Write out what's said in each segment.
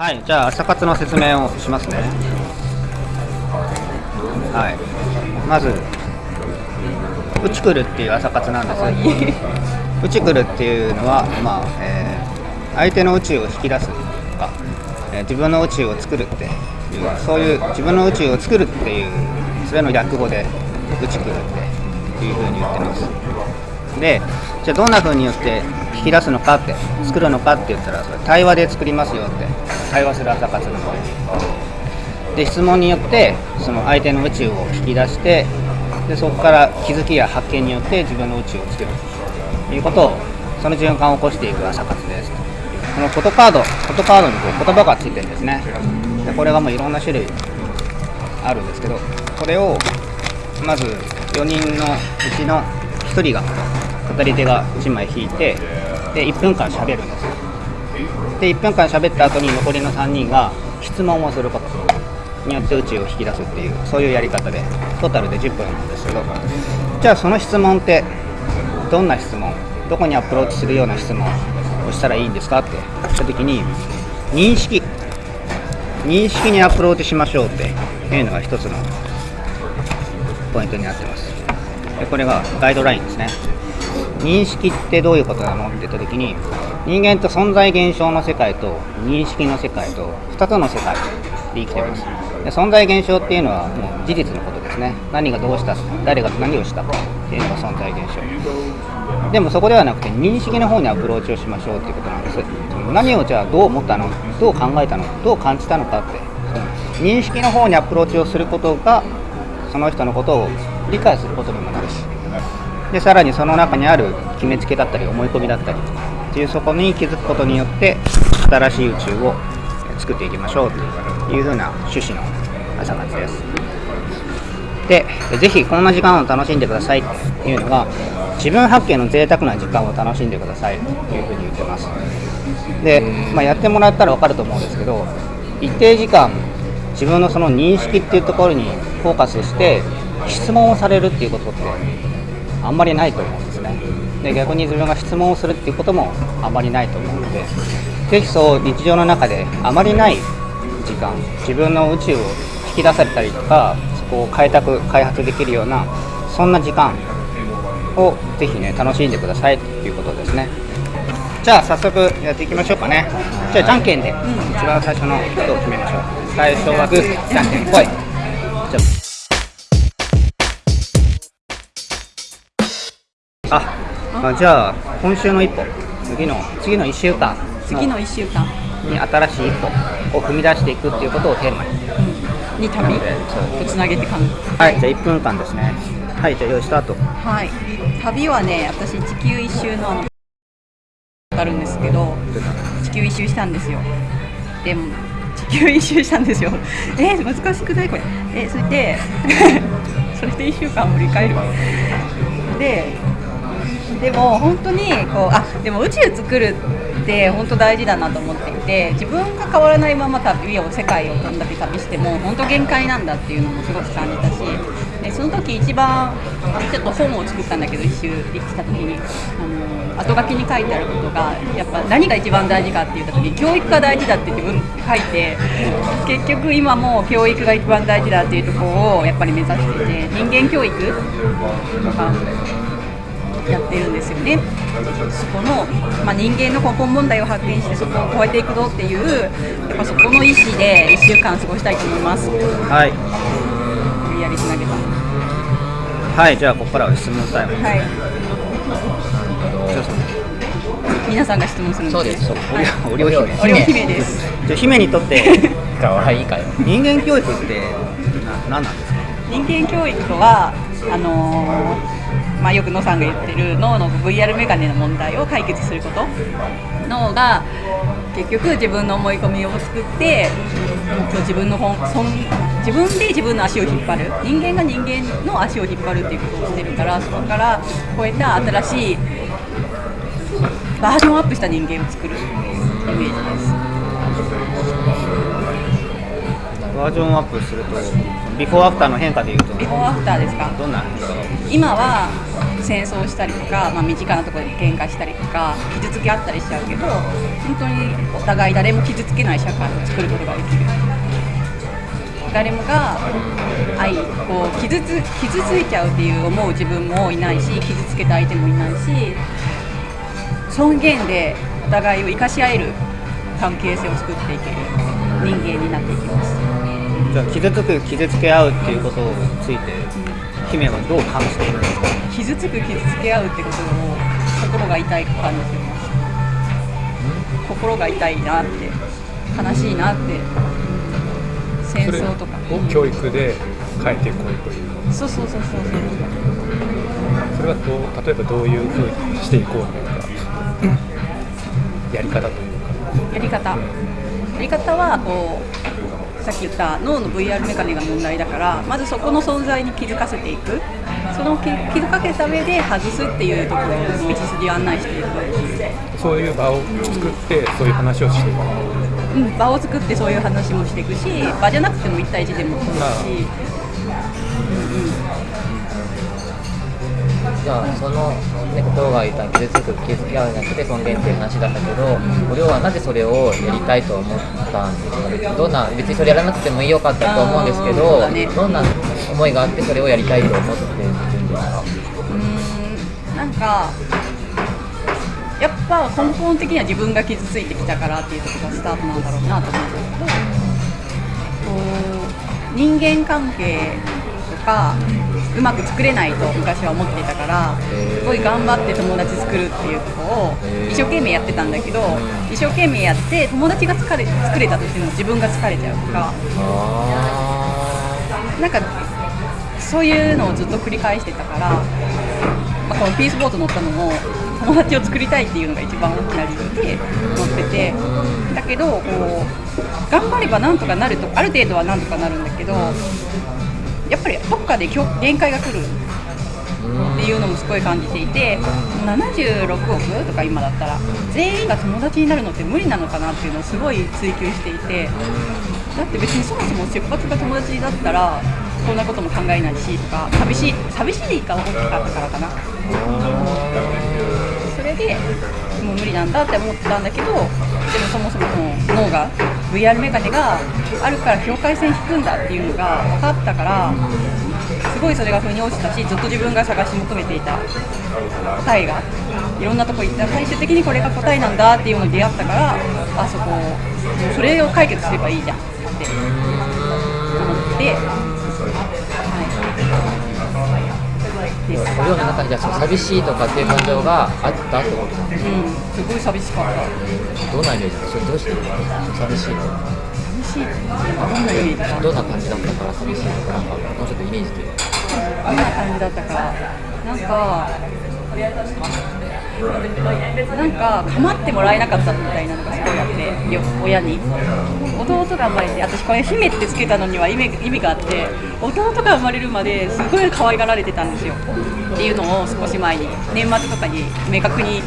はいじゃあ朝活の説明をしますね。はい。まずうちくるっていう朝活なんですうちくるっていうのはまあ、えー、相手の宇宙を引き出すとか、えー、自分の宇宙を作るっていうそういう自分の宇宙を作るっていうそれの略語でうちくるっていうふうに言ってますでじゃあどんなふうによって引き出すのかって作るのかって言ったらそれ対話で作りますよって対話する朝活なので質問によってその相手の宇宙を引き出してでそこから気づきや発見によって自分の宇宙を作るということをその循環を起こしていく朝活です。このフォトカードフォトカードにこう言葉がついてるんですね。でこれがもういろんな種類あるんですけどこれをまず4人のうちの1人が語り手が1枚引いてで1分間喋るんです。で1分間喋った後に残りの3人が質問をすることによって宇宙を引き出すっていうそういうやり方でトータルで10分なんですけど。じゃあその質問ってどんな質問？どこにアプローチするような質問をしたらいいんですかって言った時に認識。認識にアプローチしましょうっていうのが一つのポイントになってます。でこれがガイドラインですね。認識ってどういうことなの？って言った時に人間と存在現象の世界と認識の世界と2つの世界で生きてます。で存在現象っていうのはもう事実のことですね。何がどうした誰が何をしたっていうのが存在現象。でもそこではなくて認識の方にアプローチをしましょうっていうことなんです。何をじゃあどう思ったの？どう考えたの？どう感じたのかって。認識の方にアプローチをすることがその人のことを理解することにもなるし。でさらにその中にある決めつけだったり思い込みだったりっていうそこに気づくことによって新しい宇宙を作っていきましょうというふうな趣旨の朝活です。でぜひこんな時間を楽しんでくださいっていうのが自分発見の贅沢な時間を楽しんでくださいというふうに言ってます。で、まあ、やってもらったら分かると思うんですけど一定時間自分のその認識っていうところにフォーカスして質問をされるっていうことってあんまりないと思うんですね。で逆に自分が質問をするっていうこともあまりないと思うのでぜひそう日常の中であまりない時間自分の宇宙を引き出されたりとかそこを開拓開発できるようなそんな時間をぜひね楽しんでくださいということですね。じゃあ早速やっていきましょうかね。じゃあじゃんけんで一番最初の人を決めましょう。最初はグーじゃんけんぽい。じゃああじゃあ今週の一歩。次の次の1週間。次の1週間。に新しい一歩。を踏み出していくっていうことをテーマに。に旅？とつなげて考えはいじゃあ1分間ですね。はいじゃあ用意スタートはい。旅はね私地球一周のあのあるんですけど地球一周したんですよ。でも地球一周したんですよ。えー、難しくないこれ？えそれで それで1週間振り返る。ででも本当にこうあでも宇宙作るって本当大事だなと思っていて自分が変わらないまま旅を世界をどんだけ旅しても本当限界なんだっていうのもすごく感じたしでその時一番ちょっと本を作ったんだけど一周できた時に。あの後書きに書いてあることがやっぱ何が一番大事かって言った時に教育が大事だって自分書いて結局今も教育が一番大事だっていうところをやっぱり目指していて人間教育とかやってるんですよね。そこの、まあ、人間の根本問題を発見してそこを超えていくぞっていうやっぱそこの意思で1週間過ごしたいと思います。はい。無理やりつなげた。はい、じゃあここからは質問タイム。はい。皆さんが質問するんそうですそうはい、おりょう姫。おりょう姫です。じゃあ姫にとってかわいいかよ人間教育ってな何なんですか？人間教育とはあのーまあ、よく野さんが言ってる脳の VR メガネの問題を解決すること脳が結局自分の思い込みを作って自分の本そん自分で自分の足を引っ張る人間が人間の足を引っ張るっていうことをしてるからそこから超えた新しいバージョンアップした人間を作るイメージです。バージョンアップするとビフォーアフターの変化でいうとビフォーアフターですか？どんな変化が？今は戦争したりとか、まあ、身近なところで喧嘩したりとか傷つけ合ったりしちゃうけど本当にお互い誰も傷つけない社会を作ることができる。誰もが愛こう傷つ傷ついちゃうっていう思う自分もいないし傷つけた相手もいないし尊厳でお互いを生かし合える関係性を作っていける人間になっていきますじゃあ傷つく傷つけ合うっていうことについて姫はどう感じているんですか？傷つく傷つけ合うってことを心が痛い感じてます。心が痛いなって悲しいなって戦争とか。を教育で変えていこうという。そうそうそうそうそう。それはどう例えばどういうふうにしていこうというかやり方というか。やり方。やり方はこうさっき言った脳の VR メカニが問題だからまずそこの存在に気づかせていく。その気気づかせた上で外すっていうところの道筋を案内していく、そういう場を作ってそういう話をしていく。うん、場を作ってそういう話もしていくし場じゃなくても1対1でもそうだし、じゃあその、ね、心が痛い傷つく傷つけ合うじゃなくて尊厳っていう話だったけど、おりょうはなぜそれをやりたいと思ったんですかどんな別にそれやらなくてもよかったと思うんですけど、ねどんな思いがあってそれをやりたいと思ってるんですか？うーんなんかやっぱ根本的には自分が傷ついてきたからっていうところがスタートなんだろうなと思うんだけど人間関係とかうまく作れないと昔は思っていたからすごい頑張って友達作るっていうところを一生懸命やってたんだけど一生懸命やって友達が疲れ作れたとしても自分が疲れちゃうとか。あなんかそういうのをずっと繰り返してたから、まあ、このピースボート乗ったのも友達を作りたいっていうのが一番大きな理由で乗っててだけどこう頑張ればなんとかなるとある程度はなんとかなるんだけどやっぱりどっかで限界が来る。っていうのもすごい感じていて76億とか今だったら全員が友達になるのって無理なのかなっていうのをすごい追求していてだって別にそもそも出発が友達だったらこんなことも考えないしとか寂しい寂しいが大きかったからかな。それでもう無理なんだって思ってたんだけどでもそもそもの脳が VR メガネがあるから境界線引くんだっていうのが分かったからすごいそれが腑に落ちたしずっと自分が探し求めていた。答えが。いろんなとこ行った。最終的にこれが答えなんだっていうのに出会ったからあそこそれを解決すればいいじゃんって思って、お寮の中にじゃあその寂しいとかっていう感情があったってことなん。ですうん、すごい寂しかった。どん。なイメージそれどうして寂しいの寂しいってどん。なイメージどん。な感じだったから寂しいとかなん。かもうちょっとイメージでどん。な感じだったかなん。かなんか構ってもらえなかったみたいなのがすごいあってよ親に弟が生まれて私これ姫ってつけたのには意味意味があって弟が生まれるまですごい可愛がられてたんですよっていうのを少し前に年末とかに明確に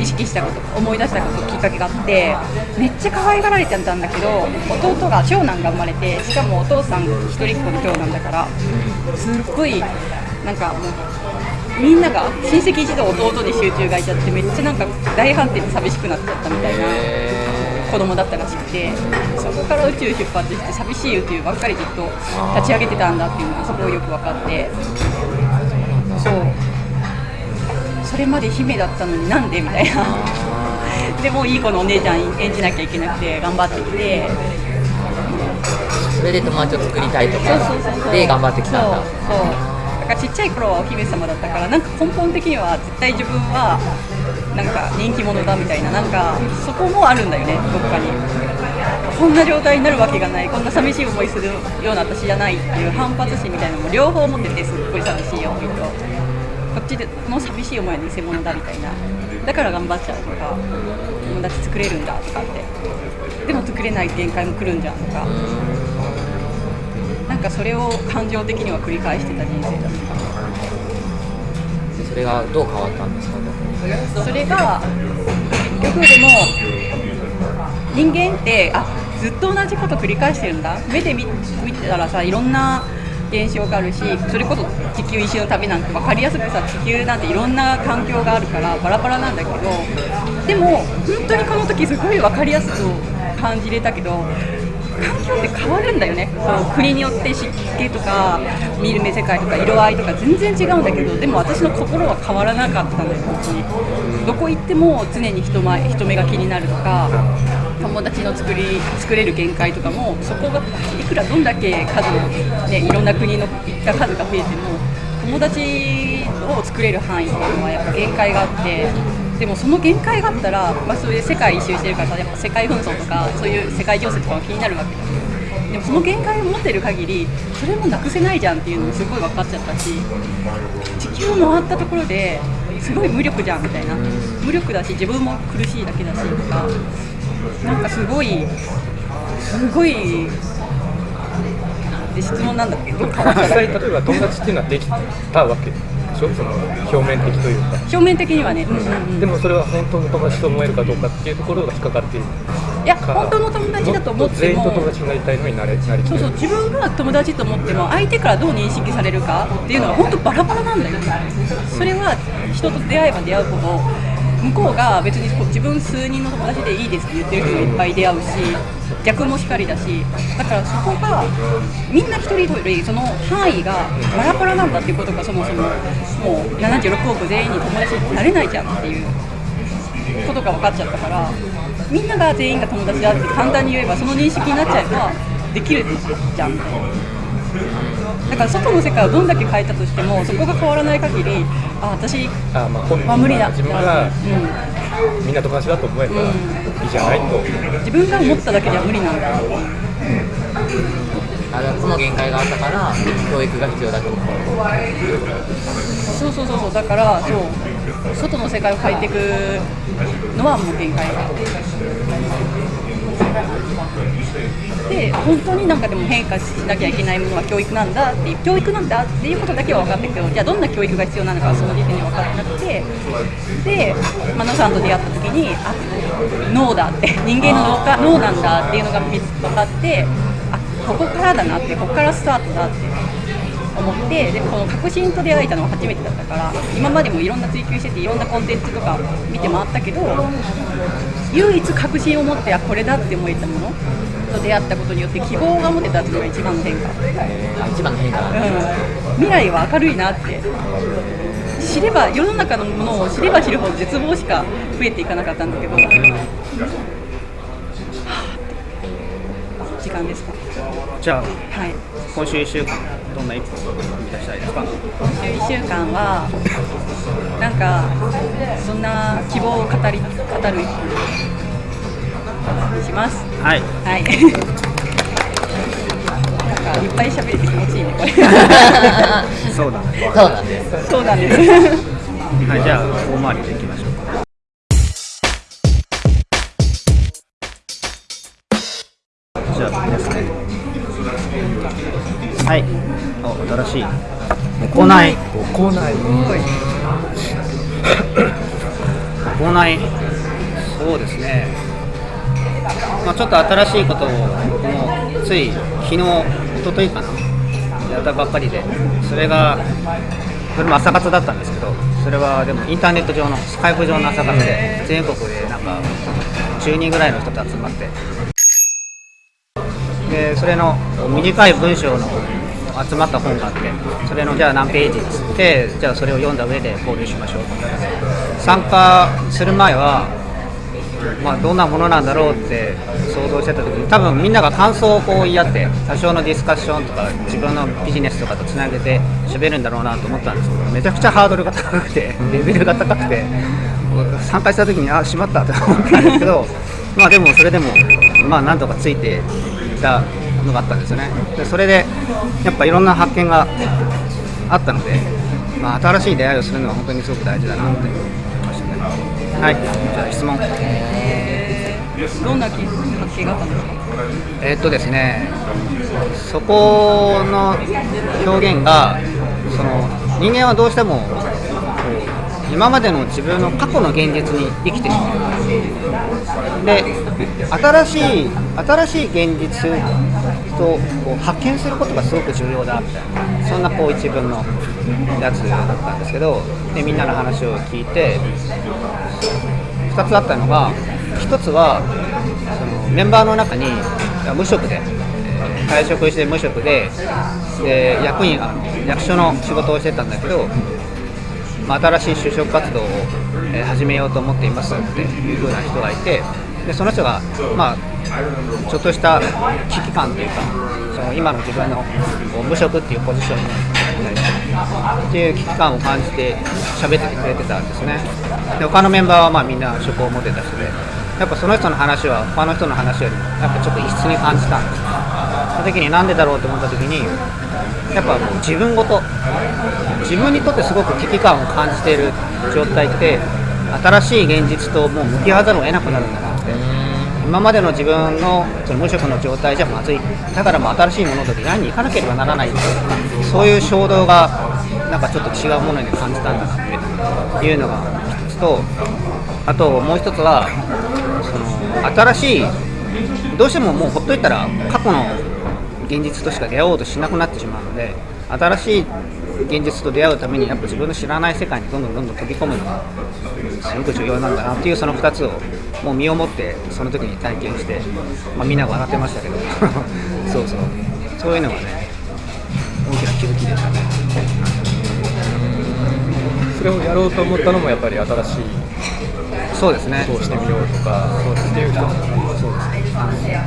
意識したこと思い出したこときっかけがあってめっちゃ可愛がられてたんだけど弟が長男が生まれてしかもお父さん一人っ子の長男だからすっごいなんかもうみんなが親戚一同弟に集中がいちゃってめっちゃなんか大反転で寂しくなっちゃったみたいな子供だったらしくてそこから宇宙出発して寂しい宇宙ばっかりずっと立ち上げてたんだっていうのがすごいよく分かって。そう。それまで姫だったのになんでみたいな。でもいい子のお姉ちゃん演じなきゃいけなくて頑張ってきて。それで友達を作りたいとかで頑張ってきたんだ。そうからちっちゃい頃はお姫様だったからなんか根本的には絶対自分はなんか人気者だみたいななんかそこもあるんだよねどっかに。こんな状態になるわけがないこんな寂しい思いするような私じゃないっていう反発心みたいなのも両方持っててすっごい寂しい思いとこっちでの寂しい思いは偽物だみたいな。だから頑張っちゃうとか友達作れるんだとかって。でも作れない限界も来るんじゃんとか。かそれを感情的には繰り返してた人生だった。それがどう変わったんですか？それが結局でも人間ってあずっと同じこと繰り返してるんだ。目で見見てたらさいろんな現象があるしそれこそ地球一周の旅なんて分かりやすくさ地球なんていろんな環境があるからバラバラなんだけどでも本当にこの時すごい分かりやすく感じれたけど環境って変わるんだよね。その国によって湿気とか見る目世界とか色合いとか全然違うんだけどでも私の心は変わらなかったんだよ。本当にどこ行っても常に人前人目が気になるとか友達の作り作れる限界とかもそこがいくらどんだけ数の、ね、いろんな国の行った数が増えても友達を作れる範囲っていうのはやっぱ限界があってでもその限界があったら、まあ、そういう世界一周してるからやっぱ世界紛争とかそういう世界情勢とかも気になるわけだでもその限界を持ってる限りそれもなくせないじゃんっていうのもすごい分かっちゃったし地球を回ったところですごい無力じゃんみたいな。無力だし自分も苦しいだけだしとかなんかすごいすごいで質問なんだけ？ど 実際例えば友達っていうのはできたわけ？しょ？その表面的というか。表面的にはね、うん。うんうん、でもそれは本当の友達と思えるかどうかっていうところが引っかかっているいや本当の友達だと思っても。全員と友達になりたいのになれなりきそうそう自分が友達と思っても相手からどう認識されるかっていうのは本当バラバラなんだよ。それは人と出会えば出会うほど向こうが別に自分数人の友達でいいですって言ってる人がいっぱい出会うし逆も光だしだからそこがみんな一人一人その範囲がバラバラなんだっていうことがそもそももう76億全員に友達になれないじゃんっていうことが分かっちゃったからみんなが全員が友達だって簡単に言えばその認識になっちゃえばできるじゃん。だから外の世界をどんだけ変えたとしてもそこが変わらない限りあ私あまあ本人は無理だ。自分がうみんな友達だと思えばいいじゃないと、ん、自分が思っただけじゃ無理なんだ。あれはその限界があったから教育が必要だと思う。そうそうそうそう。だからそう。外の世界を変えていくのはもう限界。がで本当になんかでも変化しなきゃいけないものは教育なんだっていう教育なんだっていうことだけは分かったけどじゃあどんな教育が必要なのかはその時点で分かってなくてでマノさんと出会った時にあ脳だって 人間の脳なんだっていうのが見つ分かってあここからだなってここからスタートだって思ってでこの革新と出会えたのは初めてだったから今までもいろんな追求してていろんなコンテンツとか見て回ったけど唯一確信を持ってあこれだって思えたものと出会ったことによって希望が持てたっていうのが一番の変化、あ一番の変化。うん、未来は明るいなって。知れば世の中のものを知れば知るほど絶望しか増えていかなかったんだけど、はぁって。時間ですか。じゃあはい。今週1週間どんな一歩を踏み出したいですか？今週1週間はなんかそんな希望を語り語るします。はい。はい。なんかいっぱい喋れて気持ちいいねこれ。そうだね。そうなんです。そうなんです。はいじゃあ大回りでいきましょう。かじゃあですねはい。お新しい。行い校内。行いそうですねまあちょっと新しいことを僕もつい昨日一昨日かな。やったばっかりで。それがそれも朝活だったんですけどそれはでもインターネット上のスカイプ上の朝活で全国でなんか10人ぐらいの人と集まって。でそれの短い文章の集まった本があってそれのじゃあ何ページっつってじゃあそれを読んだ上で交流しましょう参加する前はまあ、どんなものなんだろうって想像してた時に多分みんなが感想をこう言い合って多少のディスカッションとか自分のビジネスとかとつなげて喋るんだろうなと思ったんですけどめちゃくちゃハードルが高くてレベルが高くて参加した時にあしまったって思ったんですけどまあでもそれでもまあなんとかついていったのがあったんですよね。でそれでやっぱいろんな発見があったので、まあ、新しい出会いをするのは本当にすごく大事だなって思いましたねはい。じゃあ質問。えーどんな発見があったんですか？えーっとですね、そこの表現が、その人間はどうしても今までの自分の過去の現実に生きてしまう。で、新しい新しい現実を発見することがすごく重要だみたいなそんなこう一文のやつだったんですけどでみんなの話を聞いて2つあったのが1つはそのメンバーの中に無職で退職して無職でで役員役所の仕事をしてたんだけど、まあ、新しい就職活動を、始めようと思っていますっていう風な人がいてでその人が、まあ、ちょっとした危機感というかその今の自分の無職っていうポジションに対してっていう危機感を感じて喋っててくれてたんですね。で他のメンバーはまあみんな職を持てた人でやっぱその人の話は他の人の話よりもやっぱちょっと異質に感じたんです。その時になんでだろうと思った時にやっぱもう自分ごと自分にとってすごく危機感を感じている状態って新しい現実ともう向き合わざるを得なくなるんだな。今までの自分のその無職の状態じゃまずいだからもう新しいものと出会いに行かなければならないそういう衝動がなんかちょっと違うものに感じたんだなっていうのが一つとあともう一つはその新しいどうしてももうほっといたら過去の現実としか出会おうとしなくなってしまうので新しい現実と出会うためにやっぱ自分の知らない世界にどんどんどんどん飛び込むのがすごく重要なんだなっていうその2つをもう身をもってその時に体験して、まあ、みんな笑ってましたけど。そうそう。そういうのがね大きな気づきでしたね。それをやろうと思ったのもやっぱり新しい。そうですね。ことをしてみようとか。そうっていう人もそうですね。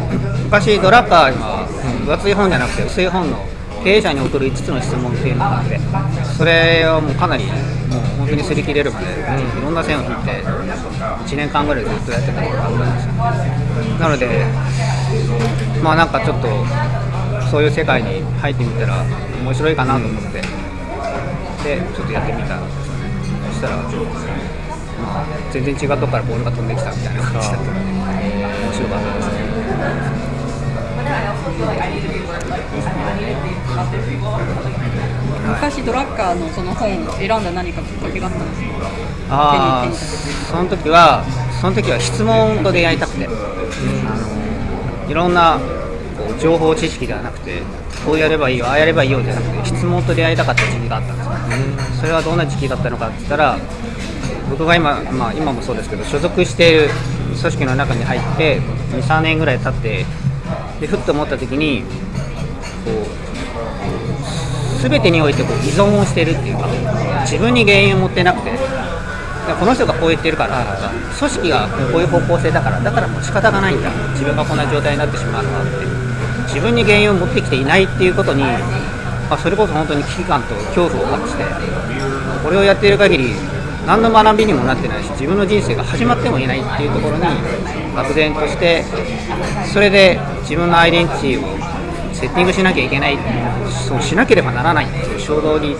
昔ドラッカーには分厚い本じゃなくて薄い本の経営者に送る5つの質問っていうのがあってそれをもうかなりもう本当に擦り切れるまで、いろんな線を引いて1年間ぐらいずっとやってたことがあったんですよ。なのでまあなんかちょっとそういう世界に入ってみたら面白いかなと思ってでちょっとやってみたんですよねそしたら、まあ、全然違うとこからボールが飛んできたみたいな感じだったので面白かったですね昔ドラッカーのその本を選んだ何かきっかけがあったんですか？ああその時はその時は質問と出会いたくて、あのいろんなこう情報知識ではなくてこうやればいいよああやればいいよじゃなくて質問と出会いたかった時期があったんですよ、それはどんな時期だったのかって言ったら僕が今、まあ、今もそうですけど所属している組織の中に入って23年ぐらい経ってでふっと思った時にこう全てにおいてこう依存をしてるっていうか自分に原因を持ってなくてこの人がこう言ってるから組織がこういう方向性だからだからもう仕方がないんだ自分がこんな状態になってしまうのはって自分に原因を持ってきていないっていうことに、まあ、それこそ本当に危機感と恐怖を感じてこれをやっている限り何の学びにもなってないし自分の人生が始まってもいないっていうところに漠然としてそれで自分のアイデンティティをセッティングしなきゃいけないそうしなければならない。っていう衝動に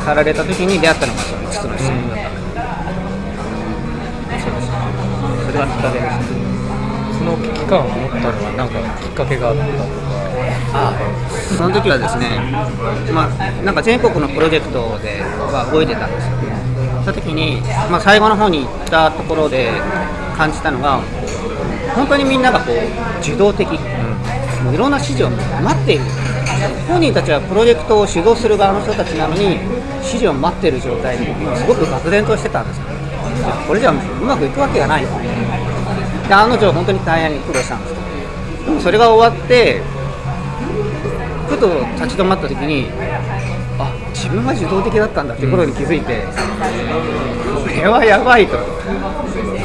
駆られた時に出会ったのがその5つの質問だったので、そうですそれがきっかけですその危機感を持ったのは何かきっかけがあったとかあその時はですね、まあ、なんか全国のプロジェクトでは動いてたんですよその時に、まあ、最後の方に行ったところで感じたのが本当にみんながこう受動的、もういろんな指示を待っている。本人たちはプロジェクトを主導する側の人たちなのに指示を待っている状態にすごく漠然としてたんですよ。これじゃうまくいくわけがない。で案の定本当に大変に苦労したんですけどそれが終わってふと立ち止まった時にあ自分が受動的だったんだっていうことに気づいて、これはやばいと。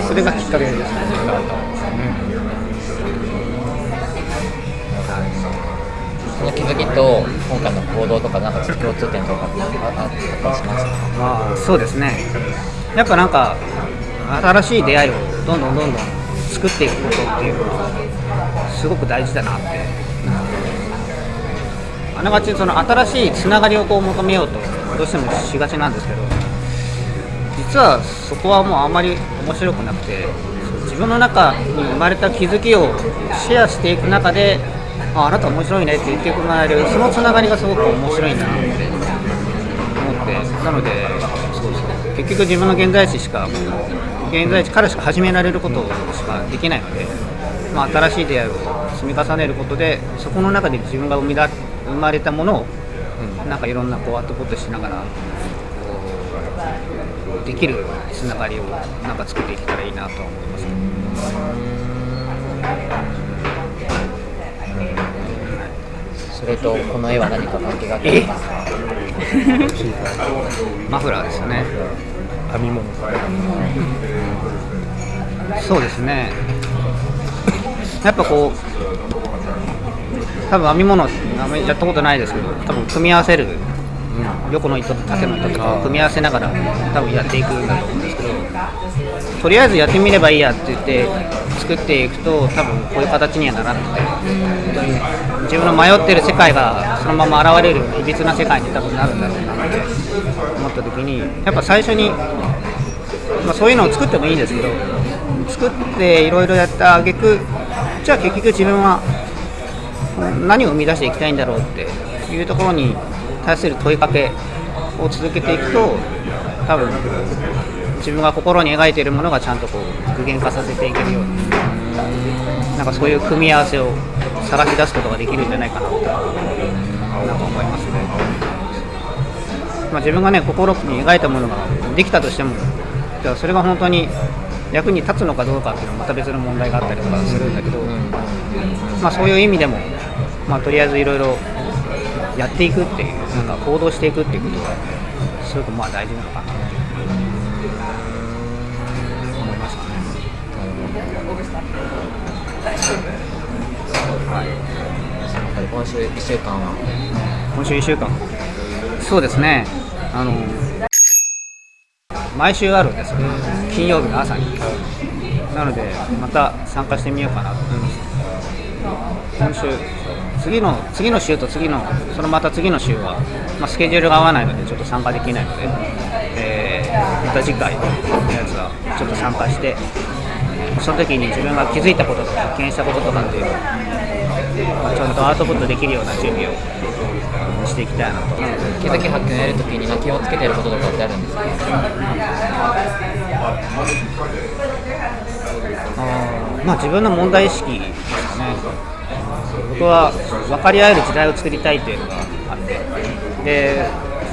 それがきっかけでしたその気づきと今回の行動とかなんか共通点とかあったりしますかあそうですね。やっぱなんか新しい出会いをどんどんどんどん作っていくことっていうのはすごく大事だなって。あながちその新しいつながりをこう求めようとどうしてもしがちなんですけど実はそこはもうあんまり面白くなくて自分の中に生まれた気づきをシェアしていく中でああなた面白いねって言ってもらえるそのつながりがすごく面白いなって思ってなのでそうそう結局自分の現在地しか現在地からしか始められることしかできないのでまあ、新しい出会いを積み重ねることでそこの中で自分が生みだ生まれたものをなんかいろんなこうアウトプットしながらできるつながりをなんか作っていけたらいいなとは思いますね。それとこの絵は何か関係があってますか。マフラーですよね。編み物。そうですね。やっぱこう、多分編み物、やったことないですけど、多分組み合わせる、横の糸と縦の糸とかを組み合わせながら、多分やっていくんだと思うんですけど、とりあえずやってみればいいやって言って、作っていくと、多分こういう形にはならなくて、自分の迷ってる世界がそのまま現れるいびつな世界に多分なるんだろうなって思った時に、やっぱ最初に、まあ、そういうのを作ってもいいんですけど作っていろいろやった挙句じゃあ結局自分は何を生み出していきたいんだろうっていうところに対する問いかけを続けていくと多分自分が心に描いているものがちゃんとこう具現化させていけるようななんかそういう組み合わせを探し出すことができるんじゃないかなとなんか思いますね。まあ、自分がね心に描いたものができたとしてもじゃあそれが本当に役に立つのかどうかっていうのはまた別の問題があったりとかするんだけど、まあ、そういう意味でも、まあ、とりあえずいろいろやっていくっていうなんか行動していくっていうことがすごくまあ大事なのかなって思いね。今週1週間は？今週1週間そうですね。あの毎週あるんですよ。金曜日の朝に。なのでまた参加してみようかなと。思います今週次の次の週と次のそのまた次の週は、まあ、スケジュールが合わないのでちょっと参加できないので、えーまた次回のやつはちょっと参加してその時に自分が気づいたこととか発見したこととかっていうのを、ちゃんとアウトプットできるような準備をしていきたいなと気づき発見をやるときに気をつけてることとかってあるんですかあまあ自分の問題意識ですかね僕は分かり合える時代を作りたいっていうのがあってで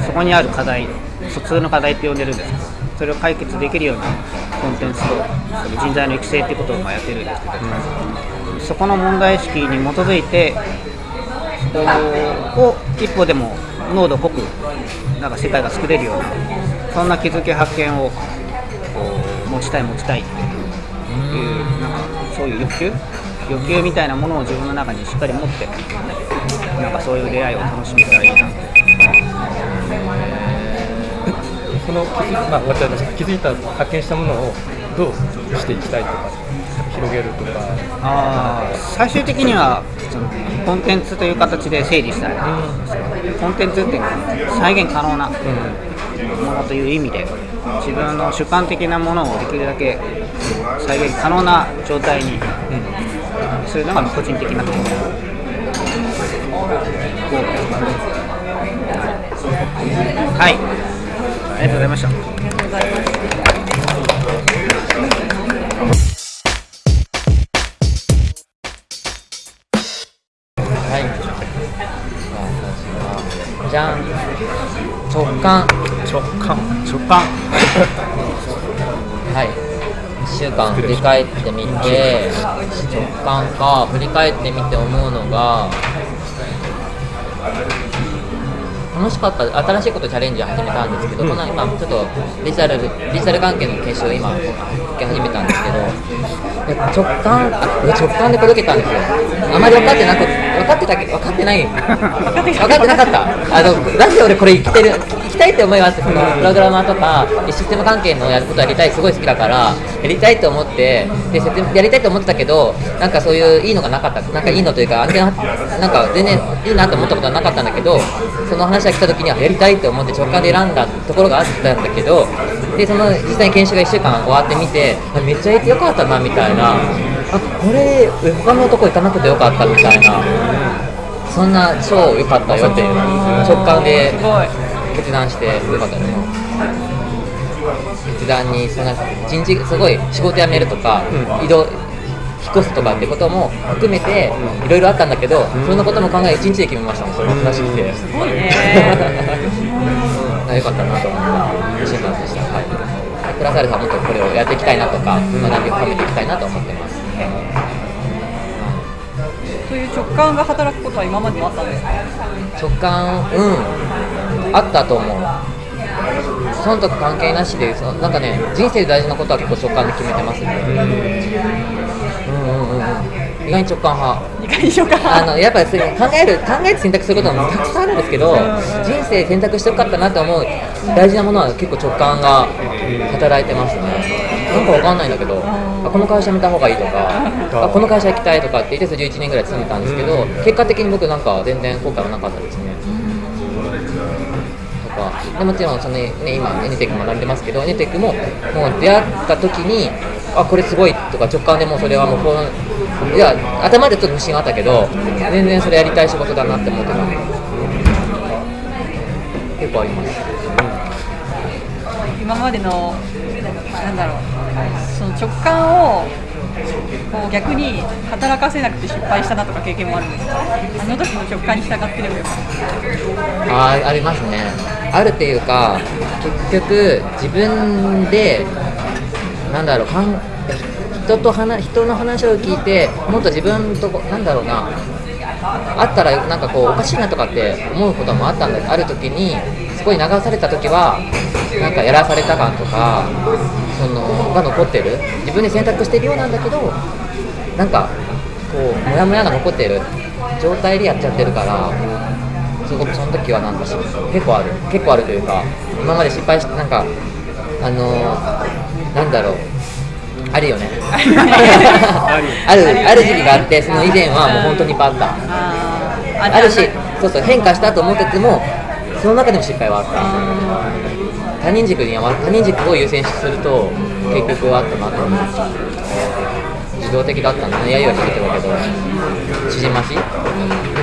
そこにある課題疎通の課題って呼んでるんですけどそれを解決できるようなコンテンツと人材の育成っていうことをまやってるんですけど、そこの問題意識に基づいてそこを一歩でも濃度濃くなんか世界が作れるようなそんな気づき発見を持ちたい持ちたいっていうなんかそういう欲求？欲求みたいなものを自分の中にしっかり持ってなんかそういう出会いを楽しめたらいいなってそのまあ、私たち気づいた発見したものをどうしていきたいとか広げるとか。あー最終的にはコンテンツという形で整理したい。な、コンテンツっていうのは再現可能なものという意味で自分の主観的なものをできるだけ再現可能な状態にするのが個人的なゴールはいありがとうございました。はい。じゃあ私はじゃん。直感。直感。直感。はい。1週間振り返ってみて直感か振り返ってみて思うのが楽しかった新しいことチャレンジを始めたんですけど、この今ちょっとデジタルデジタル関係の研修を今受け始めたんですけどえ直感あ直感でこれ受けたんですよ。あまり分かってなく分かってたけど分かってない分かってなかった。あのなんで俺これ生きてる生きたいって思います？そのプログラマーとかシステム関係のやることやりたいすごい好きだからやりたいと思ってでやりたいと思ってたけどなんかそういういいのがなかった。なんかいいのというか案件なんか全然いいなと思ったことはなかったんだけどその話が来た時にはやりたいと思って直感で選んだところがあったんだけどでその実際に研修が1週間終わってみてあめっちゃいてよかったなみたいなあこれ他のとこ行かなくてよかったみたいな。そんな超良かったよっていう直感で決断してよかったです決断にそんな人事すごい仕事辞めるとか、移動引っ越すとかってことも含めていろいろあったんだけど、そんなことも考え1日で決めましたもんそれが正しくて、すごいね。あ よかったなと思って嬉しい感じでした、はい、プラスアルファもっとこれをやっていきたいなとか、学びを深めていきたいなと思ってます、そういう直感が働くことは今までもあったんですか？直感うん。あったと思う。損得関係なしでそなんかね人生で大事なことは結構直感で決めてますね。うんうんうんうん。意外に直感派。二回しようかあのやっぱり考える考えて選択することもたくさんあるんですけど人生選択してよかったなと思う大事なものは結構直感が働いてますねなんかわかんないんだけどあこの会社見た方がいいとかあこの会社行きたいとかって言って11年ぐらい勤めたんですけど結果的に僕なんか全然後悔はなかったですね。とかでもちろんその、ね、今 NTEC 学んでますけど NTEC ももう出会った時にあこれすごいとか直感でもうそれはもうこういや頭でちょっと自信があったけど全然それやりたい仕事だなって思ってた。んで結構あります。今までのなんだろうその直感をこう逆に働かせなくて失敗したなとか経験もあるんですか？あの時の直感に従ってればよかった。あありますね。あるっていうか結局自分でなんだろうかん人と話人の話を聞いてもっと自分となんだろうな。あったらなんかこうおかしいなとかって思うこともあったんだけどある時にそこに流された時はなんかやらされた感とかそのが残ってる。自分で選択してるようなんだけどなんかこうモヤモヤが残ってる。状態でやっちゃってるからすごくその時はなんかし結構ある。結構あるというか今まで失敗してなんかあのーなんだろう。あるよね。ある。ある時期があってその以前はもう本当にいっぱいあったあるしそうそう変化したと思っててもその中でも失敗はあった他人軸には他人軸を優先すると結局あったな。と思う自動的だったんだねやゆは聞いてるけど。縮まし？の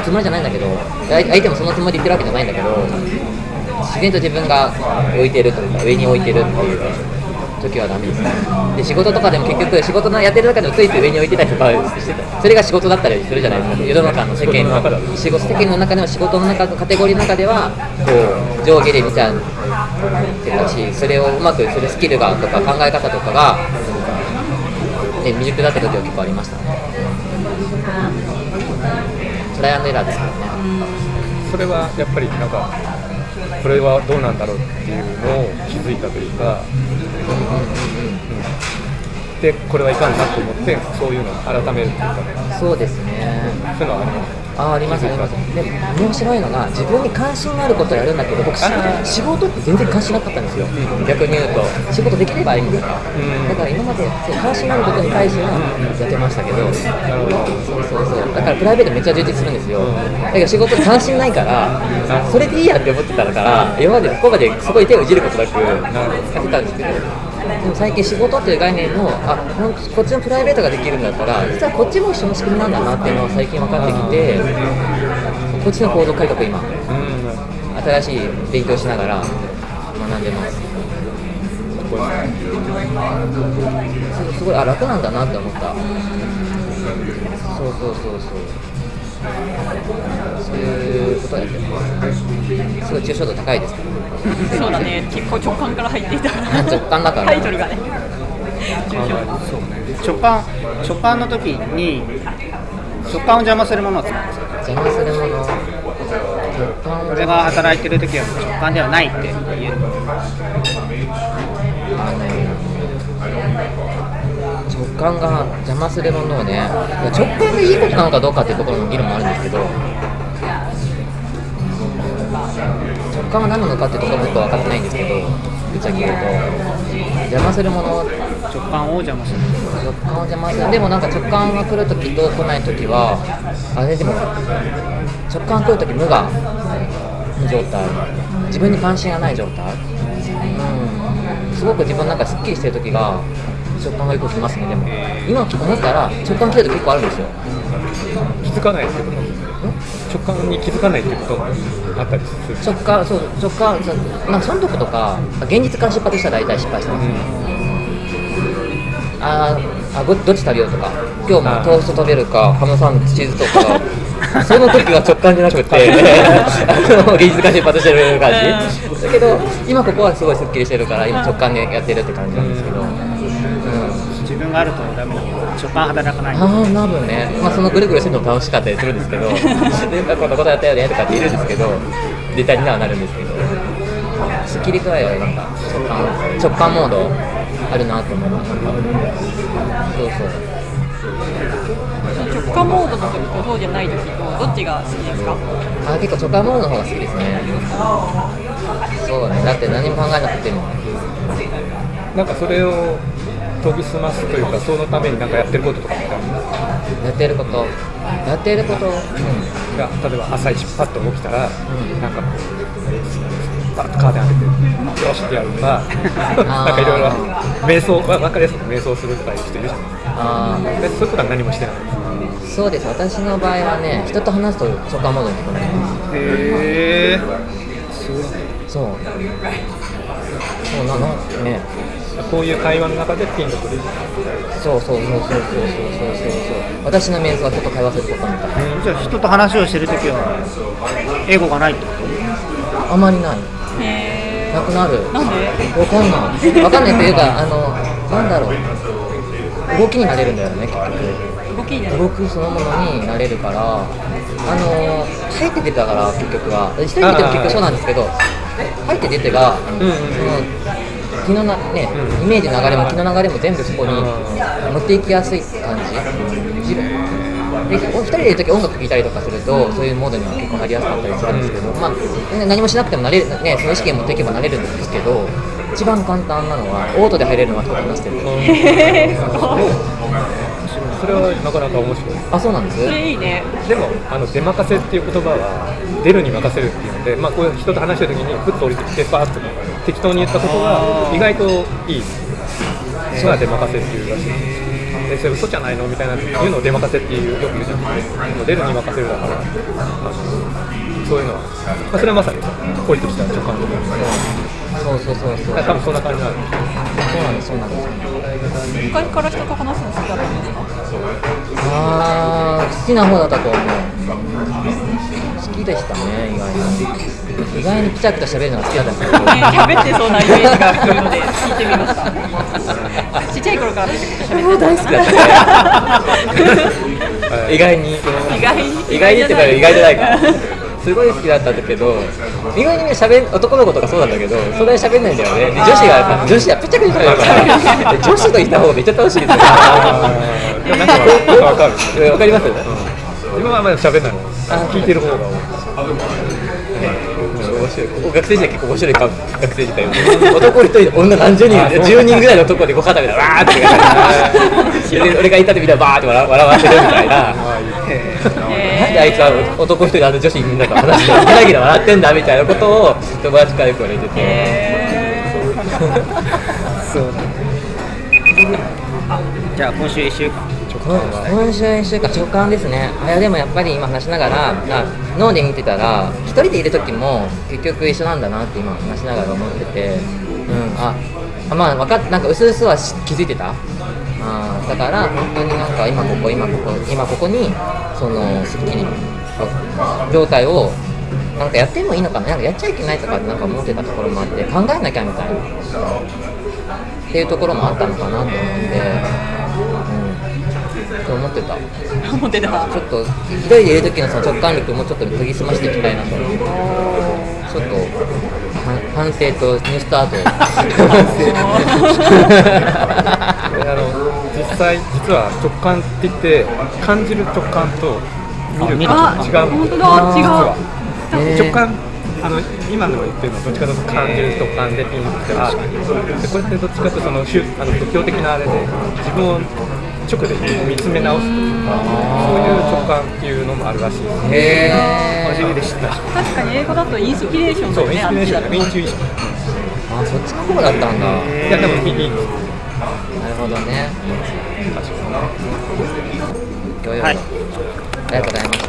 つもりじゃないんだけど。相手もそのつもりで言ってるわけじゃないんだけど。自然と自分が置いてるというか上に置いてるっていう。時はダメです。で仕事とかでも結局仕事のやってる中でもついつい上に置いてたりとかしてたそれが仕事だったりするじゃないですか。世の中の世間の仕事世間の中でも仕事の中のカテゴリーの中ではこう上下で見ちゃってたしそれをうまくするスキルがとか考え方とかが、ね、未熟だった時は結構ありましたね。トライアンドエラーですけどね。それはやっぱりなんかこれはどうなんだろうっていうのを気づいたというか、でこれはいかんなと思ってそういうのを改めるっていうか。ねそうですね。そういうのはありますあありますありますで面白いのが自分に関心があることをやるんだけど僕仕仕事って全然関心なかったんですよ、逆に言うと。仕事できればいいんだから、ん。だから今まで関心があることに対してはやってましたけど、そうそうそう。だからプライベートめっちゃ充実するんですよ。だけど仕事に関心ないからそれでいいやって思ってたから今までここまでそこに手をいじることなくやってたんですけどでも最近仕事っていう概念のあこっちのプライベートができるんだったら実はこっちも一緒の仕組みなんだなっていうのが最近分かってきてこっちの行動改革今新しい勉強しながら学んでますす。すごいあ楽なんだなって思った。そうそうそうそう。ことをやってます。すごい抽象度高いですけどそうだね。結構直感から入っていた。直感だからタイトルがね。直感。直感の時に直感を邪魔するものを使うんですよ邪魔するもの。直感。をこれが働いてる時は直感ではないって言う。あの直感が邪魔するものをね直感がいいことなのかどうかっていうところの議論もあるんですけど感は何なのかっていうところもよく分かってないんですけどぶっちゃけ言うと。邪魔するもの。直感を邪魔する。直感を邪魔する。でもなんか直感が来るときと来ないときはあれでも直感来るとき無我。の状態。自分に関心がない状態。うん。すごく自分なんかすっきりしてるときが直感がよく来ますねでも。今思ったら直感来ると結構あるんですよ。気づかないってこと直感に気づかないってこともあったりする直感そう直感そうなんかそのとことか現実から出発したら大体失敗してます、あーあどどっち食べようとか今日もトースト食べるかハムサンドチーズとか その時は直感じゃなくてあの技術が出発してる感じ。だけど今ここはすごいすっきりしてるから今直感でやってるって感じなんですけど、うん、自分があるとダメなの直感働かないああ多分ね、まあ、そのぐるぐるしてるのも楽しかったりするんですけど でこんなことやったよねとかって言うんですけどネタにはなるんですけどすっきり具合はなんか直感直感モードあるなと思うなんかそうそう。直感モードの時とそうじゃない時とどっちが好きですか？あ結構直感モードの方が好きですね。そうね。だって何も考えなくても。なんかそれを研ぎ澄ますというかそのためになんかやってることとかってあるんですかやってること。やってること、うん、例えば朝一パッと起きたら、なんかこうパッとカーテン開けてよしってやるとか なんかいろいろ瞑想わ分かりやすく瞑想するとかいう人いるじゃあないですかでそういうことは何もしてない。あそうです。私の場合はね人と話すと直感モードになりますへえそう。そうなの？ねこういう会話の中でピンとくるそう。そうそうそう。そうそうそう。そう私の瞑想は人と会話することみたいなじゃあ人と話をしてるときは英語がないってことあまりないなくなるなんでわかんないわかんないという。かあのなんだろう動きになれるんだよね結動きで局動くそのものになれるからあの入って出たから結局は一人でいても結局そうなんですけど入って出てが、う。んうんその気のなね、イメージの流れも気の流れも全部そこに持っていきやすい感じ。自分でお一人でいる時音楽聴いたりとかするとそういうモードには結構なりやすかったりするんですけど、まあ、ね何もしなくてもなれる、ね、その意識を持っていけばなれるんですけど一番簡単なのはオートで入れるのは人と話してる。それはなかなか面白い。あそうなんです？それいいねでもあの出任せっていう言葉は出るに任せるっていうので、まあ、こういう人と話してる時にふっと降りてきてパーッと適当に言ったことが意外といいそれは出任せっていうらしいでそれ嘘じゃないのみたいないうのを出任せっていうよく言うじゃないですか出るに任せるだから、まあそういうのは、まあ、それはまさに降りてきた直感的そうそうそうそう。多分そんな感じなんでそうなんですそうなんです。昔から人と話すの好きだったんですか？あー好きな方だったと思う。好きでしたね。意外に意外にピチャピチャ喋るの。が好きだった。んですけどね喋ってそうなイメージが来るので聞いてみました。ちっちゃい頃からピチャピチャ喋って大好きだった。ね 意外に意外に意外にってか意外じゃないかすごい好きだったんだけど意外にね喋ん男の子とかそうなんだけどそんなに喋んないんだよね。で女子が女子はピチャピチャ喋るから。で 女子といた方がめっちゃ楽しいですよなんかわかる。うんわかります？自分はまだ喋んないの？聞いてる方が多い。面白い。ここ学生時代結構面白いか学生時代男一人で女何十人10人ぐらいの男でご肩みたいなわーって俺がいたってみんなバーって笑笑わせるみたいな。なんであいつは男一人であの女子みんなと話してギラギラ笑ってんだみたいなことを友達からよく言われてて。そうだじゃあ今週1週間今週1週間直感ですね。あいやでもやっぱり今話しながらあ脳で見てたら一人でいる時も結局一緒なんだなって今話しながら思ってて。うん。ああまあ分かっなんか薄々はし気づいてた？あーだから本当になんか今ここ今ここ今ここにそのすっきり状態をなんかやってもいいのかな？なんかやっちゃいけないとかってなんか思ってたところもあって考えなきゃみたいな。っていうところもあったのかなと思うん。で、うん、と思ってた。思ってた。ちょっと一人でいる時のその直感力もちょっと研ぎ澄ましていきたいなと思って。ちょっとは反省とニュースタート。あの実際実は直感って言って感じる直感と見るあ違う本当だ。違う直感あの今の言ってるのはどっちかというと感じる直感でピンときてあでこれってどっちかというとその宗あの仏教的なあれで自分を直で見つめ直すというかそういう直感っていうのもあるらしいですへ初めて知った。確かに英語だとインスピレーションだそうよねインスピレーション。あっちだと。インチュイションあそっちの方だったんだ。いやでもいいなるほどね。確かに。ははい。ありがとうございました